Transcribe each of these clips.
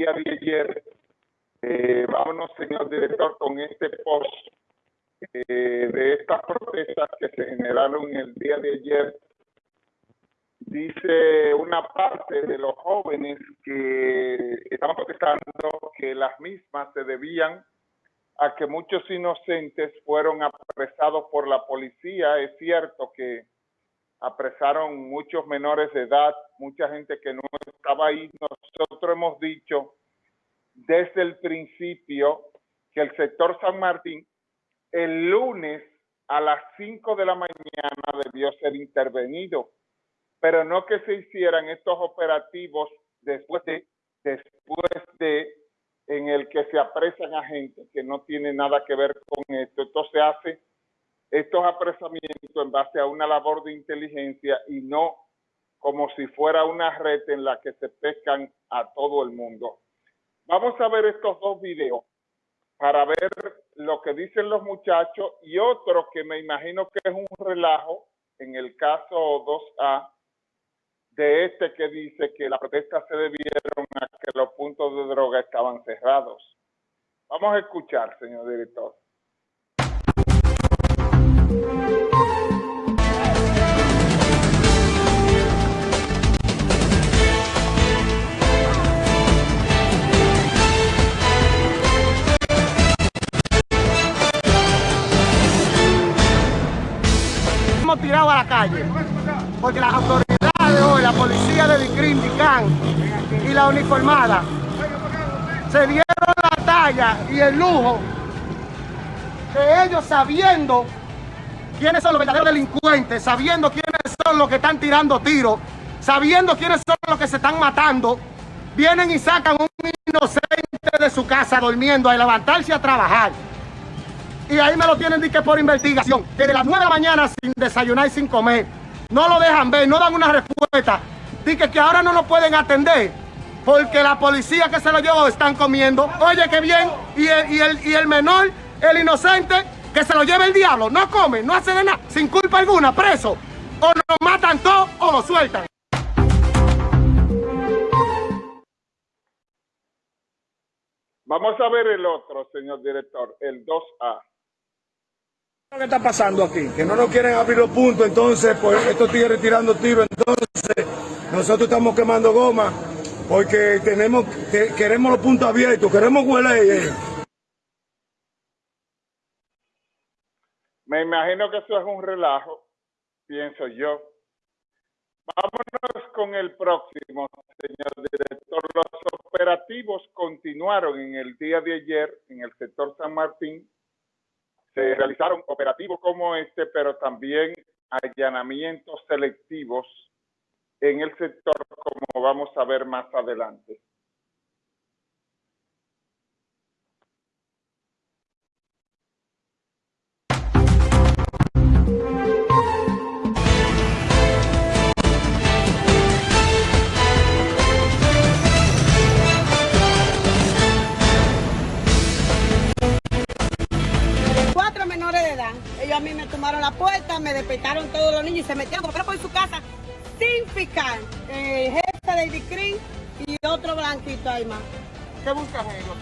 día de ayer. Eh, vámonos, señor director, con este post eh, de estas protestas que se generaron el día de ayer. Dice una parte de los jóvenes que estaban protestando que las mismas se debían a que muchos inocentes fueron apresados por la policía. Es cierto que apresaron muchos menores de edad, mucha gente que no estaba ahí. Nosotros hemos dicho desde el principio que el sector San Martín el lunes a las 5 de la mañana debió ser intervenido, pero no que se hicieran estos operativos después de, después de en el que se apresan a gente que no tiene nada que ver con esto. Entonces hace estos apresamientos en base a una labor de inteligencia y no como si fuera una red en la que se pescan a todo el mundo. Vamos a ver estos dos videos para ver lo que dicen los muchachos y otro que me imagino que es un relajo en el caso 2A de este que dice que las protestas se debieron a que los puntos de droga estaban cerrados. Vamos a escuchar, señor director. A la calle porque las autoridades de hoy, la policía de Dicrim, Dicán y la uniformada se dieron la talla y el lujo que ellos sabiendo quiénes son los verdaderos delincuentes, sabiendo quiénes son los que están tirando tiros, sabiendo quiénes son los que se están matando, vienen y sacan un inocente de su casa durmiendo a levantarse a trabajar. Y ahí me lo tienen que por investigación, desde las 9 de la mañana sin desayunar y sin comer. No lo dejan ver, no dan una respuesta. Dice que ahora no lo pueden atender porque la policía que se lo llevó están comiendo. Oye, qué bien. Y el, y el, y el menor, el inocente, que se lo lleve el diablo. No come, no hace de nada, sin culpa alguna, preso. O lo matan todos o lo sueltan. Vamos a ver el otro, señor director, el 2A. ¿Qué está pasando aquí? Que no nos quieren abrir los puntos, entonces, pues estos tigres tirando tiros, entonces nosotros estamos quemando goma porque tenemos, que- queremos los puntos abiertos, queremos huele. Me imagino que eso es un relajo, pienso yo. Vámonos con el próximo, señor director. Los operativos continuaron en el día de ayer en el sector San Martín. Se realizaron operativos como este, pero también allanamientos selectivos en el sector, como vamos a ver más adelante. Ahí más. ¿Qué buscan ellos?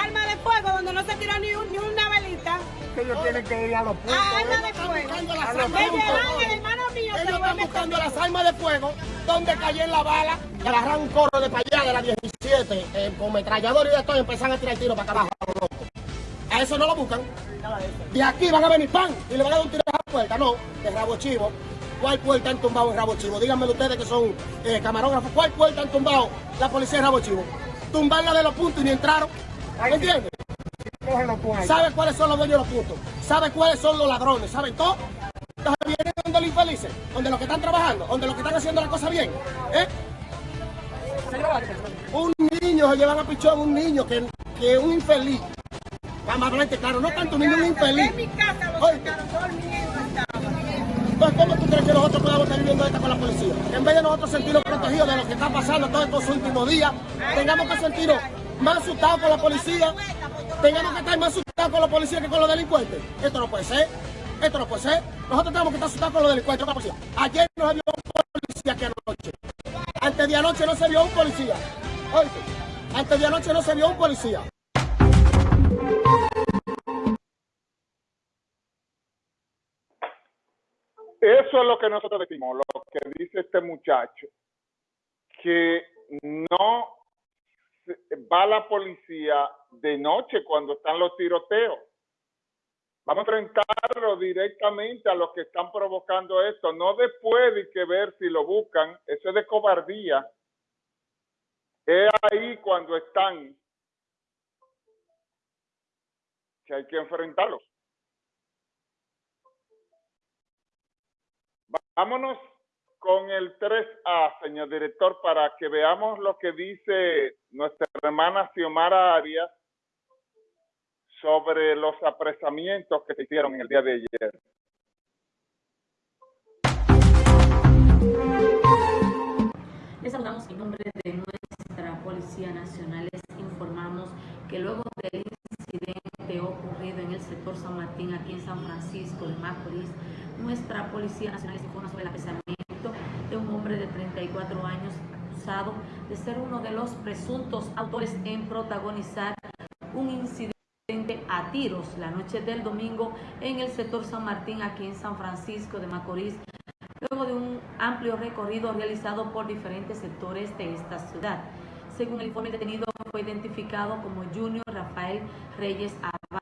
Arma de fuego donde no se tiró ni, un- ni una velita. Que ellos tienen que ir a los puntos. Arma de fuego. el hermano mío Ellos me buscando las armas de fuego donde cayó en la bala, que agarraron un coro de para allá de la 17 eh, con metrallador y de todo y empezaron a tirar tiros para acá abajo locos. A eso no lo buscan. De aquí van a venir pan y le van a dar un tiro a la puerta. No, de rabo chivo. ¿Cuál puerta han tumbado en rabo chivo? Díganme ustedes que son eh, camarógrafos. ¿Cuál puerta han tumbado la policía en rabo chivo? Tumbarla de los puntos y ni entraron. ¿Me entiendes? ¿Sabe cuáles son los dueños de los puntos? ¿Sabe cuáles son los ladrones? ¿Saben todo? Entonces vienen donde los infelices, donde los que están trabajando, donde los que están haciendo la cosa bien. ¿eh? Un niño se llevan a pichón, un niño que, que es un infeliz. Amablemente, claro, no tanto niño, un infeliz. En mi casa lo Oye. Entonces, ¿cómo tú crees que nosotros podamos estar viviendo esto con la policía? En vez de nosotros sentirnos protegidos de lo que está pasando todos estos últimos días, tengamos que sentirnos más asustados con la policía, tengamos que estar más asustados con la policía que con los delincuentes. Esto no puede ser, esto no puede ser. Nosotros tenemos que estar asustados con los delincuentes, con la policía. Ayer vio un policía que anoche. Antes de anoche no se vio un policía. Antes de anoche no se vio un policía. Eso es lo que nosotros decimos, lo que dice este muchacho, que no va la policía de noche cuando están los tiroteos. Vamos a enfrentarlo directamente a los que están provocando esto, no después de que ver si lo buscan, eso es de cobardía. Es ahí cuando están que hay que enfrentarlos. Vámonos con el 3A, señor director, para que veamos lo que dice nuestra hermana Xiomara Arias sobre los apresamientos que se hicieron el día de ayer. Les saludamos en nombre de nuestra Policía Nacional. Les informamos que luego del incidente ocurrido en el sector San Martín, aquí en San Francisco de Macorís, nuestra Policía Nacional informa sobre el apresamiento de un hombre de 34 años acusado de ser uno de los presuntos autores en protagonizar un incidente a tiros la noche del domingo en el sector San Martín, aquí en San Francisco de Macorís, luego de un amplio recorrido realizado por diferentes sectores de esta ciudad. Según el informe detenido, fue identificado como Junior Rafael Reyes Abad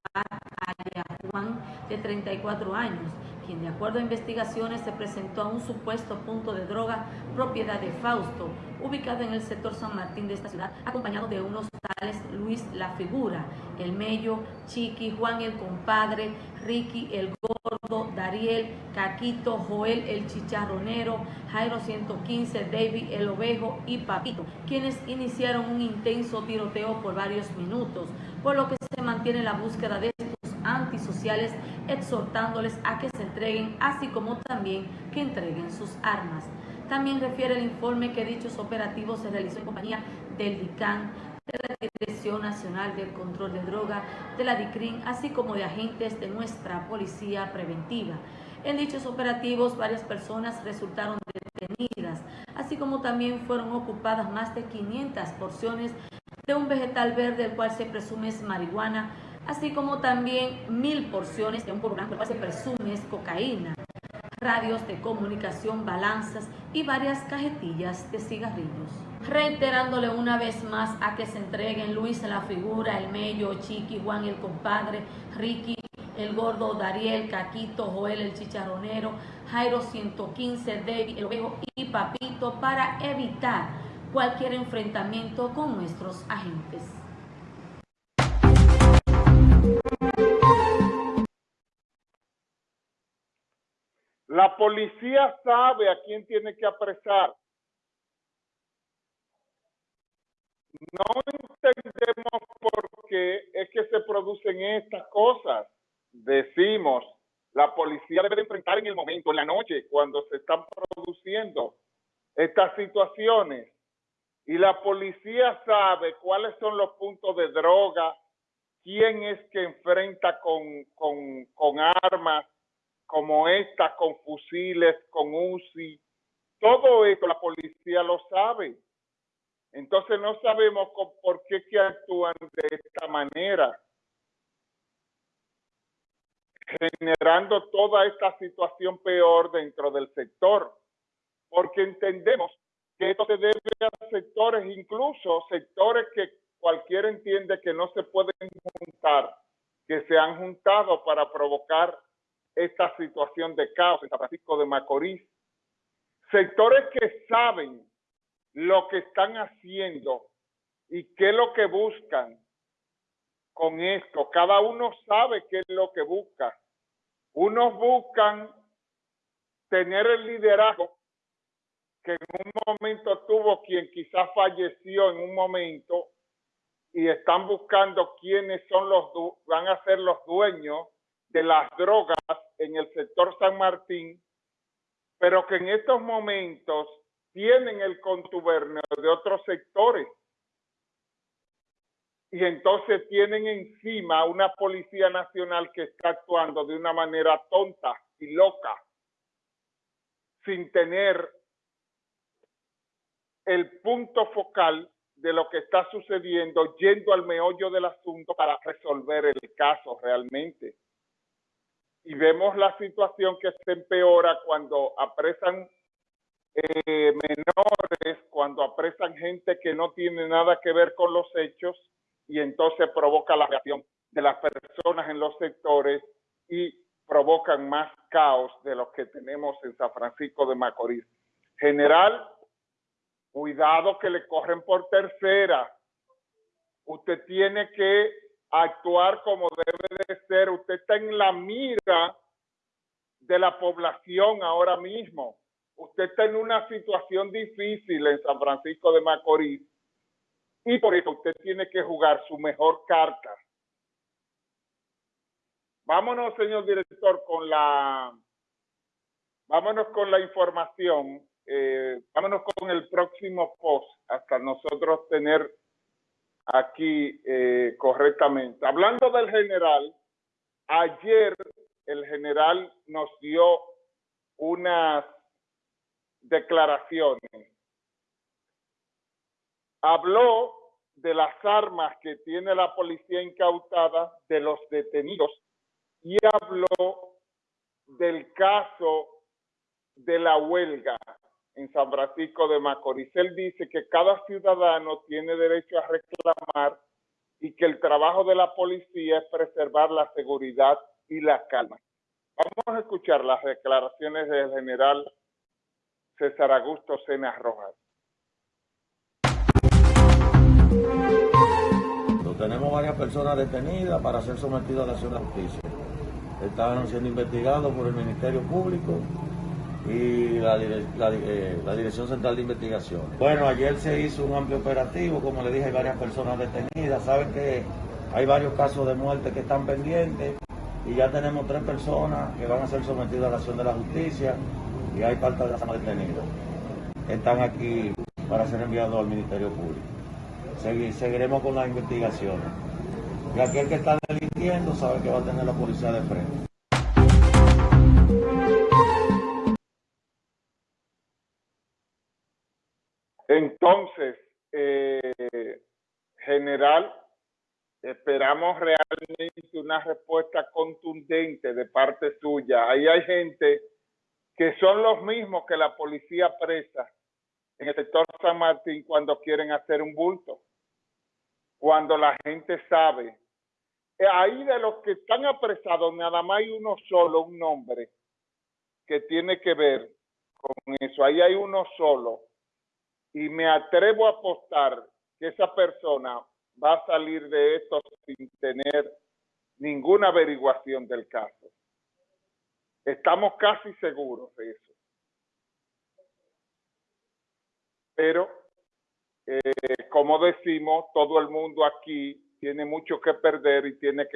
Juan, de 34 años, quien de acuerdo a investigaciones se presentó a un supuesto punto de droga propiedad de Fausto, ubicado en el sector San Martín de esta ciudad, acompañado de unos tales Luis La Figura, El Mello, Chiqui, Juan el Compadre, Ricky el Gordo, Dariel, Caquito, Joel el Chicharronero, Jairo 115, David el Ovejo y Papito, quienes iniciaron un intenso tiroteo por varios minutos, por lo que se mantiene la búsqueda de estos antisociales, exhortándoles a que se entreguen, así como también que entreguen sus armas. También refiere el informe que dichos operativos se realizó en compañía del DICAN, de la Dirección Nacional del Control de Droga, de la DICRIN, así como de agentes de nuestra Policía Preventiva. En dichos operativos, varias personas resultaron detenidas, así como también fueron ocupadas más de 500 porciones de un vegetal verde, el cual se presume es marihuana, así como también mil porciones de un el cual se presume es cocaína radios de comunicación, balanzas y varias cajetillas de cigarrillos. Reiterándole una vez más a que se entreguen Luis la figura, el Mello, Chiqui, Juan el compadre, Ricky, el gordo, Dariel, Caquito, Joel el chicharronero, Jairo 115, David, el ovejo y Papito para evitar cualquier enfrentamiento con nuestros agentes. La policía sabe a quién tiene que apresar. No entendemos por qué es que se producen estas cosas. Decimos, la policía debe enfrentar en el momento, en la noche, cuando se están produciendo estas situaciones. Y la policía sabe cuáles son los puntos de droga, quién es que enfrenta con, con, con armas, como esta, con fusiles, con UCI, todo esto la policía lo sabe. Entonces no sabemos por qué actúan de esta manera, generando toda esta situación peor dentro del sector, porque entendemos que esto se debe a sectores, incluso sectores que cualquiera entiende que no se pueden juntar, que se han juntado para provocar esta situación de caos en San Francisco de Macorís. Sectores que saben lo que están haciendo y qué es lo que buscan con esto. Cada uno sabe qué es lo que busca. Unos buscan tener el liderazgo que en un momento tuvo quien quizás falleció en un momento y están buscando quiénes son los van a ser los dueños de las drogas en el sector San Martín, pero que en estos momentos tienen el contubernio de otros sectores. Y entonces tienen encima una policía nacional que está actuando de una manera tonta y loca, sin tener el punto focal de lo que está sucediendo, yendo al meollo del asunto para resolver el caso realmente. Y vemos la situación que se empeora cuando apresan eh, menores, cuando apresan gente que no tiene nada que ver con los hechos y entonces provoca la reacción de las personas en los sectores y provocan más caos de los que tenemos en San Francisco de Macorís. General, cuidado que le corren por tercera. Usted tiene que actuar como debe de ser. Usted está en la mira de la población ahora mismo. Usted está en una situación difícil en San Francisco de Macorís y por eso usted tiene que jugar su mejor carta. Vámonos, señor director, con la, vámonos con la información. Eh, vámonos con el próximo post hasta nosotros tener aquí eh, correctamente. Hablando del general, ayer el general nos dio unas declaraciones. Habló de las armas que tiene la policía incautada, de los detenidos y habló del caso de la huelga en San Francisco de Macorís. Él dice que cada ciudadano tiene derecho a reclamar y que el trabajo de la policía es preservar la seguridad y la calma. Vamos a escuchar las declaraciones del general César Augusto Sena Rojas. Tenemos varias personas detenidas para ser sometidas a la acción de justicia estaban siendo investigados por el Ministerio Público y la, eh, la, Dirección Central de Investigación. Bueno, ayer se hizo un amplio operativo, como le dije, hay varias personas detenidas, saben que hay varios casos de muerte que están pendientes y ya tenemos tres personas que van a ser sometidas a la acción de la justicia y hay falta de las detenidas. Están aquí para ser enviados al Ministerio Público. seguiremos con las investigaciones. Y aquel que está delinquiendo sabe que va a tener la policía de frente. Entonces, eh, general, esperamos realmente una respuesta contundente de parte suya. Ahí hay gente que son los mismos que la policía presa en el sector San Martín cuando quieren hacer un bulto. Cuando la gente sabe eh, ahí de los que están apresados, nada más hay uno solo, un nombre, que tiene que ver con eso. Ahí hay uno solo. Y me atrevo a apostar que esa persona va a salir de esto sin tener ninguna averiguación del caso. Estamos casi seguros de eso. Pero, eh, como decimos, todo el mundo aquí tiene mucho que perder y tiene que